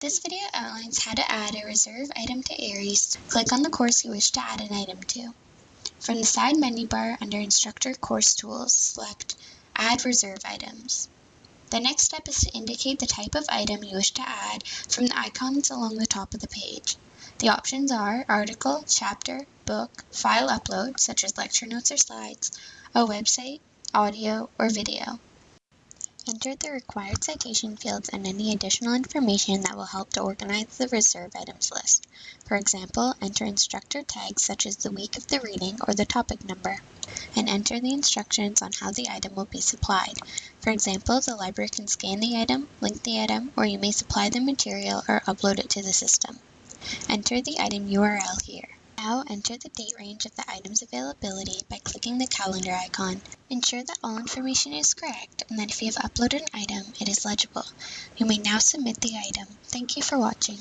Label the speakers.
Speaker 1: This video outlines how to add a reserve item to Ares. Click on the course you wish to add an item to. From the side menu bar under Instructor Course Tools, select Add Reserve Items. The next step is to indicate the type of item you wish to add from the icons along the top of the page. The options are article, chapter, book, file upload, such as lecture notes or slides, a website, audio, or video. Enter the required citation fields and any additional information that will help to organize the reserve items list. For example, enter instructor tags such as the week of the reading or the topic number, and enter the instructions on how the item will be supplied. For example, the library can scan the item, link the item, or you may supply the material or upload it to the system. Enter the item URL here. Now enter the date range of the item's availability by clicking the calendar icon. Ensure that all information is correct and that if you have uploaded an item, it is legible. You may now submit the item. Thank you for watching.